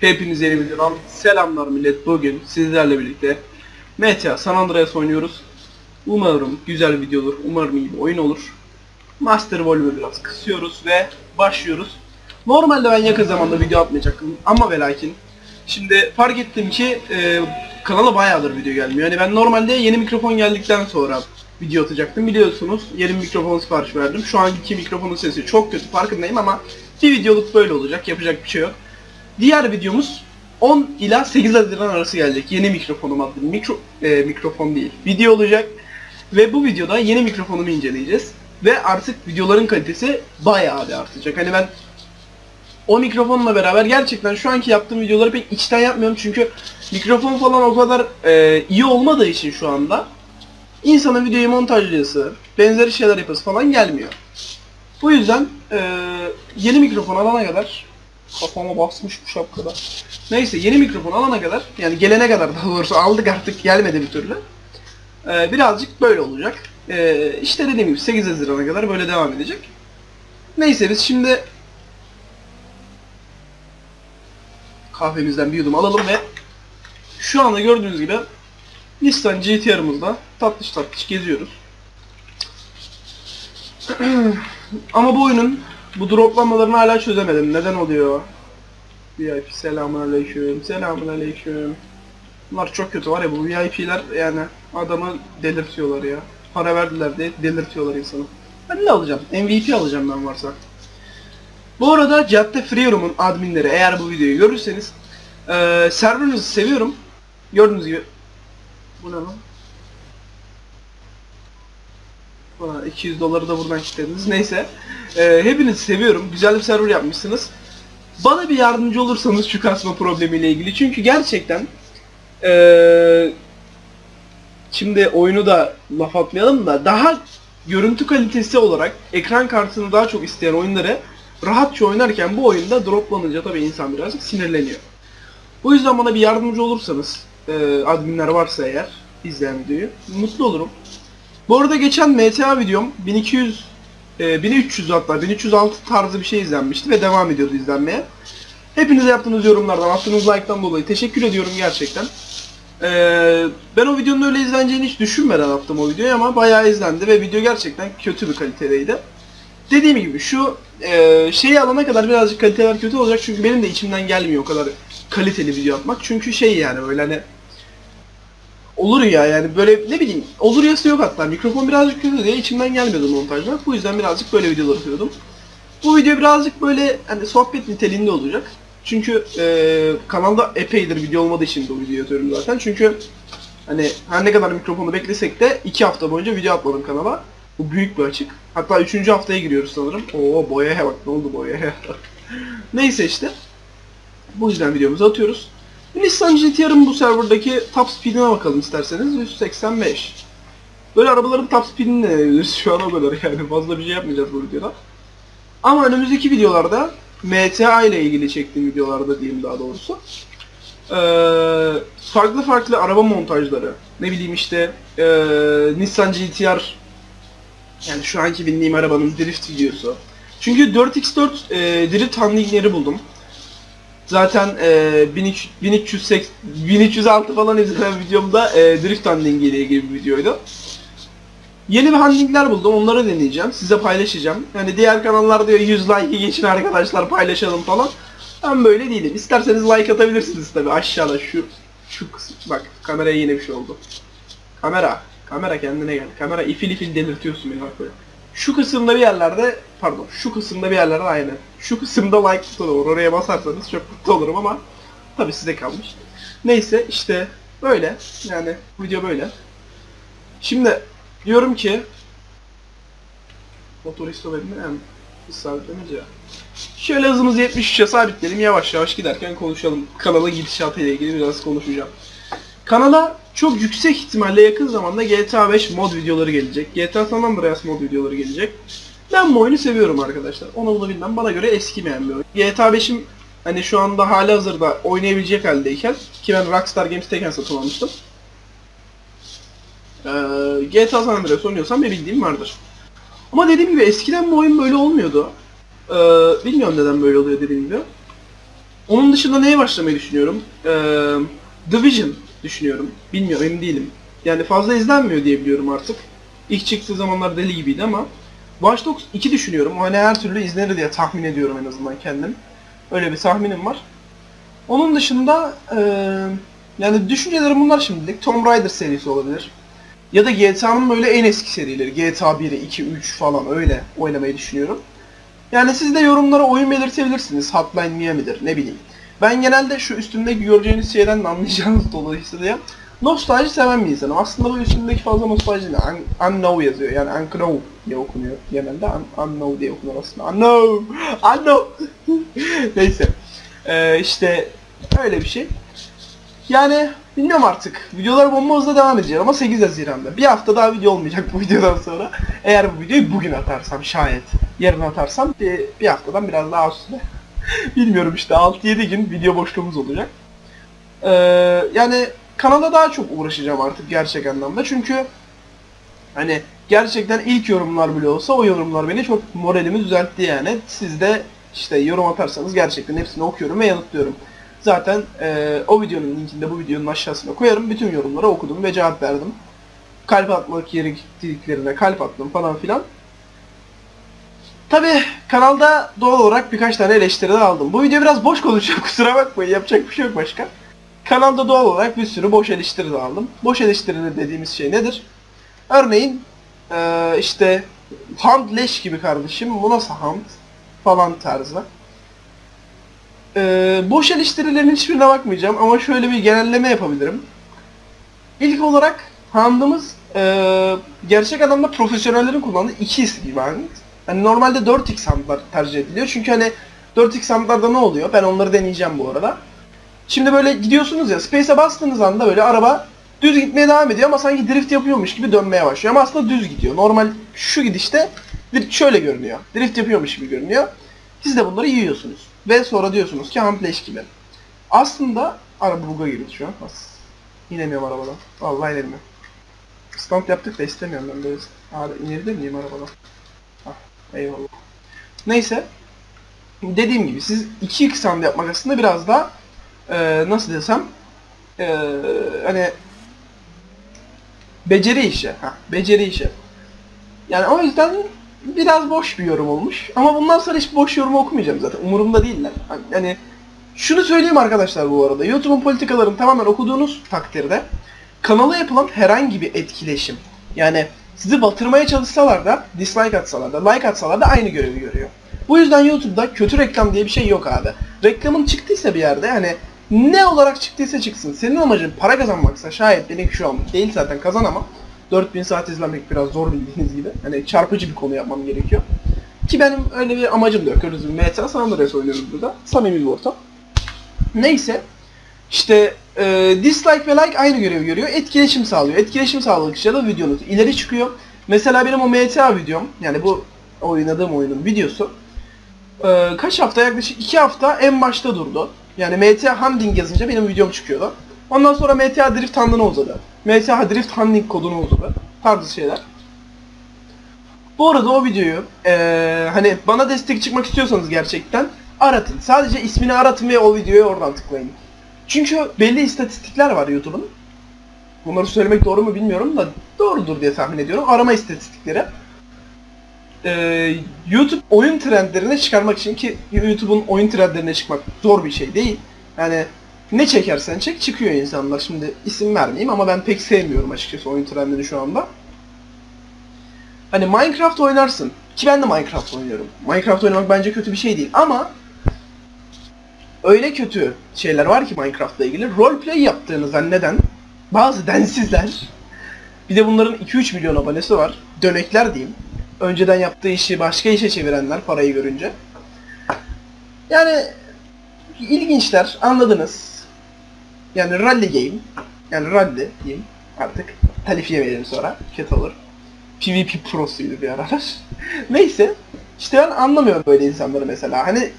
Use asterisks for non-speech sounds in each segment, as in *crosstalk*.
Hepinize yeni videodan selamlar millet. Bugün sizlerle birlikte GTA San Andreas oynuyoruz. Umarım güzel bir video olur. Umarım iyi bir oyun olur. Master Volume'u biraz kısıyoruz ve başlıyoruz. Normalde ben yakın zamanda video atmayacaktım ama ve lakin Şimdi fark ettim ki e, kanala bayağıdır video gelmiyor. Yani ben normalde yeni mikrofon geldikten sonra video atacaktım. Biliyorsunuz yeni mikrofon sipariş verdim. Şu anki mikrofonun sesi çok kötü farkındayım ama bir videoluk böyle olacak. Yapacak bir şey yok. Diğer videomuz 10 ila 8 Haziran arası gelecek. Yeni mikrofonum adlı mikro, e, mikrofon değil. Video olacak. Ve bu videoda yeni mikrofonumu inceleyeceğiz. Ve artık videoların kalitesi bayağı bir artacak. Hani ben o mikrofonla beraber gerçekten şu anki yaptığım videoları pek içten yapmıyorum çünkü mikrofon falan o kadar e, iyi olmadığı için şu anda insanın videoyu montajlayası, benzeri şeyler yapası falan gelmiyor. Bu yüzden e, yeni mikrofon alana kadar kafama basmış bu şapkada. Neyse yeni mikrofon alana kadar yani gelene kadar daha doğrusu aldık artık gelmedi bir türlü. E, birazcık böyle olacak. E, işte dediğim gibi 8 Haziran'a kadar böyle devam edecek. Neyse biz şimdi kahvemizden bir yudum alalım ve şu anda gördüğünüz gibi Nissan GT-R'ımızda tatlış tatlış geziyoruz. *clears throat* Ama bu oyunun bu droplanmalarını hala çözemedim. Neden oluyor? VIP selamun aleyküm. Bunlar çok kötü var ya bu VIP'ler yani adamı delirtiyorlar ya. Para verdiler diye delirtiyorlar insanı. Ben ne alacağım? MVP alacağım ben varsa. Bu arada Cadde Freeroom'un adminleri eğer bu videoyu görürseniz eee serverınızı seviyorum. Gördüğünüz gibi. Bu ne lan? Bana 200 doları da buradan kilitlediniz. Neyse. Eee hepinizi seviyorum. Güzel bir server yapmışsınız. Bana bir yardımcı olursanız şu kasma problemiyle ilgili. Çünkü gerçekten eee şimdi oyunu da laf atmayalım da daha görüntü kalitesi olarak ekran kartını daha çok isteyen oyunları rahatça oynarken bu oyunda droplanınca tabii insan birazcık sinirleniyor. Bu yüzden bana bir yardımcı olursanız, e, adminler varsa eğer izleyen videoyu, mutlu olurum. Bu arada geçen MTA videom 1200, e, 1300 hatta 1306 tarzı bir şey izlenmişti ve devam ediyordu izlenmeye. Hepinize yaptığınız yorumlardan, attığınız like'tan dolayı teşekkür ediyorum gerçekten. Ee, ben o videonun öyle izleneceğini hiç düşünmeden attım o videoyu ama bayağı izlendi ve video gerçekten kötü bir kalitedeydi. Dediğim gibi şu e, şeyi alana kadar birazcık kaliteler kötü olacak çünkü benim de içimden gelmiyor o kadar kaliteli video atmak. Çünkü şey yani böyle hani olur ya yani böyle ne bileyim olur yası yok hatta mikrofon birazcık kötü diye içimden gelmiyordu montajda. Bu yüzden birazcık böyle videolar atıyordum. Bu video birazcık böyle hani sohbet niteliğinde olacak. Çünkü e, kanalda epeydir video olmadığı için bu videoyu atıyorum zaten. Çünkü hani her ne kadar mikrofonu beklesek de 2 hafta boyunca video atmadım kanala. Bu büyük bir açık. Hatta 3. haftaya giriyoruz sanırım. Oo boyaya bak ne oldu boyaya. *laughs* Neyse işte. Bu yüzden videomuzu atıyoruz. Nissan GT-R'ın bu serverdaki top speed'ine bakalım isterseniz. 185. Böyle arabaların top speed'ini deneyebiliriz şu an o kadar yani. Fazla bir şey yapmayacağız bu videoda. Ama önümüzdeki videolarda MTA ile ilgili çektiğim videolarda diyeyim daha doğrusu. Farklı farklı araba montajları. Ne bileyim işte ee, Nissan GT-R yani şu anki bindiğim arabanın drift videosu. Çünkü 4x4 e, drift handlingleri buldum. Zaten e, 1300, 1308, 1306 falan izlenen videomda e, drift handling ile ilgili bir videoydu. Yeni bir handlingler buldum. Onları deneyeceğim. Size paylaşacağım. Yani diğer kanallar diyor 100 like geçin arkadaşlar paylaşalım falan. Ben böyle değilim. İsterseniz like atabilirsiniz tabi aşağıda şu şu kısım. Bak kameraya yine bir şey oldu. Kamera. Kamera kendine gel. Kamera ifil ifil delirtiyorsun beni bak böyle. Şu kısımda bir yerlerde, pardon şu kısımda bir yerlerde aynı. Şu kısımda like butonu var. Oraya basarsanız çok mutlu olurum ama tabi size kalmış. Neyse işte böyle. Yani video böyle. Şimdi diyorum ki motor istoverimi hem sabitlemez ya. Şöyle hızımızı 73'e sabitleyelim. Yavaş yavaş giderken konuşalım. Kanala gidişatıyla ilgili biraz konuşacağım. Kanala çok yüksek ihtimalle yakın zamanda GTA 5 mod videoları gelecek. GTA San Andreas mod videoları gelecek. Ben bu oyunu seviyorum arkadaşlar. Onu bunu bilmem. Bana göre eskimeyen bir oyun. GTA 5'im hani şu anda hali hazırda oynayabilecek haldeyken ki ben Rockstar Games'teyken satın almıştım. Ee, GTA San Andreas oynuyorsam bir bildiğim vardır. Ama dediğim gibi eskiden bu oyun böyle olmuyordu. Ee, bilmiyorum neden böyle oluyor dediğim gibi. Onun dışında neye başlamayı düşünüyorum? Ee, Division düşünüyorum. Bilmiyorum emin değilim. Yani fazla izlenmiyor diye biliyorum artık. İlk çıktığı zamanlar deli gibiydi ama Watch Dogs 2 düşünüyorum. Hani her türlü izlenir diye tahmin ediyorum en azından kendim. Öyle bir tahminim var. Onun dışında eee, yani düşüncelerim bunlar şimdilik. Tomb Raider serisi olabilir. Ya da GTA'nın böyle en eski serileri. GTA 1, 2, 3 falan öyle oynamayı düşünüyorum. Yani siz de yorumlara oyun belirtebilirsiniz. Hotline Miami'dir ne bileyim. Ben genelde şu üstümdeki göreceğiniz şeyden de anlayacağınız *laughs* dolayısıyla nostalji seven bir insanım. Aslında bu üstümdeki fazla nostalji değil. Un- Unknow yazıyor. Yani Unknow diye okunuyor genelde. Un- unknow diye okunur aslında. Unknow! *laughs* Unknow! *laughs* Neyse. Ee, işte öyle bir şey. Yani bilmiyorum artık. Videolar bomba hızla devam edecek ama 8 Haziran'da. Bir hafta daha video olmayacak bu videodan sonra. Eğer bu videoyu bugün atarsam şayet. Yarın atarsam bir, bir haftadan biraz daha üstüne. *laughs* Bilmiyorum işte 6-7 gün video boşluğumuz olacak. Ee, yani kanala daha çok uğraşacağım artık gerçek anlamda. Çünkü hani gerçekten ilk yorumlar bile olsa o yorumlar beni çok moralimi düzeltti yani. Siz de işte yorum atarsanız gerçekten hepsini okuyorum ve yanıtlıyorum. Zaten e, o videonun linkini de bu videonun aşağısına koyarım. Bütün yorumları okudum ve cevap verdim. Kalp atmak yeri gittiklerine kalp attım falan filan. Tabi kanalda doğal olarak birkaç tane eleştiri aldım. Bu video biraz boş konuşuyor *laughs* kusura bakmayın yapacak bir şey yok başka. Kanalda doğal olarak bir sürü boş eleştiri aldım. Boş eleştiri dediğimiz şey nedir? Örneğin eee, işte Hunt leş gibi kardeşim bu nasıl Hunt falan tarzı. Eee boş eleştirilerin hiçbirine bakmayacağım ama şöyle bir genelleme yapabilirim. İlk olarak Hunt'ımız eee, gerçek anlamda profesyonellerin kullandığı 2x gibi Hunt. Hani normalde 4x Hunt'lar tercih ediliyor çünkü hani 4x Hunt'larda ne oluyor? Ben onları deneyeceğim bu arada. Şimdi böyle gidiyorsunuz ya Space'e bastığınız anda böyle araba düz gitmeye devam ediyor ama sanki drift yapıyormuş gibi dönmeye başlıyor ama aslında düz gidiyor. Normal şu gidişte şöyle görünüyor. Drift yapıyormuş gibi görünüyor. Siz de bunları yiyorsunuz. Ve sonra diyorsunuz ki Huntleş gibi. Aslında araba buga girdi şu an. As. İnemiyorum arabadan. Vallahi inemiyorum. Stand yaptık da istemiyorum ben böyle. Abi inebilir miyim arabadan? Ah, eyvallah. Neyse. Dediğim gibi siz 2x stand yapmak aslında biraz daha eee, nasıl desem eee, hani beceri işi. Ha, beceri işi. Yani o yüzden biraz boş bir yorum olmuş. Ama bundan sonra hiç boş yorum okumayacağım zaten. Umurumda değiller. Yani şunu söyleyeyim arkadaşlar bu arada. YouTube'un politikalarını tamamen okuduğunuz takdirde kanala yapılan herhangi bir etkileşim yani sizi batırmaya çalışsalar da dislike atsalar da like atsalar da aynı görevi görüyor. Bu yüzden YouTube'da kötü reklam diye bir şey yok abi. Reklamın çıktıysa bir yerde hani ne olarak çıktıysa çıksın. Senin amacın para kazanmaksa şayet benimki şu an değil zaten kazanamam. 4000 saat izlemek biraz zor bildiğiniz gibi. Hani çarpıcı bir konu yapmam gerekiyor. Ki benim öyle bir amacım da yok. Öyle bir MTA San Andreas burada. Samimi bir ortam. Neyse. İşte e, dislike ve like aynı görevi görüyor. Etkileşim sağlıyor. Etkileşim sağladıkça da videonuz ileri çıkıyor. Mesela benim o MTA videom, yani bu oynadığım oyunun videosu e, kaç hafta yaklaşık 2 hafta en başta durdu. Yani MTA Handling yazınca benim videom çıkıyordu. Ondan sonra MTA Drift Handling'ı uzadı. MTA Drift Handling kodunu uzadı. Tarzı şeyler. Bu arada o videoyu eee, hani bana destek çıkmak istiyorsanız gerçekten aratın. Sadece ismini aratın ve o videoyu oradan tıklayın. Çünkü belli istatistikler var YouTube'un. Bunları söylemek doğru mu bilmiyorum da doğrudur diye tahmin ediyorum. Arama istatistikleri. Eee, YouTube oyun trendlerine çıkarmak için ki YouTube'un oyun trendlerine çıkmak zor bir şey değil. Yani ne çekersen çek çıkıyor insanlar. Şimdi isim vermeyeyim ama ben pek sevmiyorum açıkçası oyun trendini şu anda. Hani Minecraft oynarsın. Ki ben de Minecraft oynuyorum. Minecraft oynamak bence kötü bir şey değil ama öyle kötü şeyler var ki Minecraft'la ilgili. Roleplay yaptığını zanneden bazı densizler bir de bunların 2-3 milyon abonesi var. Dönekler diyeyim. Önceden yaptığı işi başka işe çevirenler parayı görünce. Yani ilginçler anladınız. Yani rally game. Yani rally diyeyim artık. Telif yemeyelim sonra. Kötü olur. PvP prosuydu bir aralar. *laughs* Neyse. İşte ben anlamıyorum böyle insanları mesela. Hani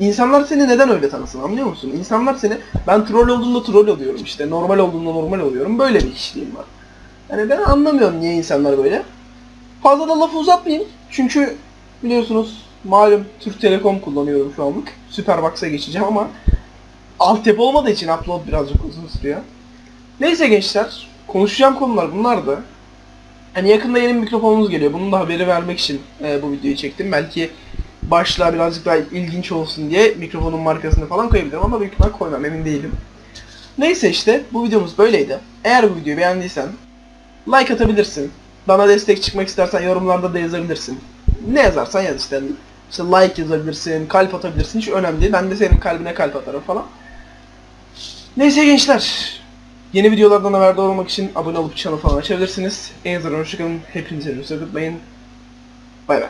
insanlar seni neden öyle tanısın anlıyor musun? İnsanlar seni ben troll olduğumda troll oluyorum işte. Normal olduğumda normal oluyorum. Böyle bir kişiliğim var. Yani ben anlamıyorum niye insanlar böyle. Fazla da lafı uzatmayayım. Çünkü biliyorsunuz malum Türk Telekom kullanıyorum şu anlık. Superbox'a geçeceğim ama altyapı olmadığı için upload birazcık uzun sürüyor. Neyse gençler, konuşacağım konular bunlardı. Hani yakında yeni mikrofonumuz geliyor. Bunun da haberi vermek için e, bu videoyu çektim. Belki başlığa birazcık daha ilginç olsun diye mikrofonun markasını falan koyabilirim ama büyük ihtimal koymam emin değilim. Neyse işte bu videomuz böyleydi. Eğer bu videoyu beğendiysen like atabilirsin. Bana destek çıkmak istersen yorumlarda da yazabilirsin. Ne yazarsan yaz işte. İşte like yazabilirsin, kalp atabilirsin hiç önemli değil. Ben de senin kalbine kalp atarım falan. Neyse gençler. Yeni videolardan haberdar olmak için abone olup channel falan açabilirsiniz. En azından hoşçakalın. Hepinize görüşürüz. Bay bay.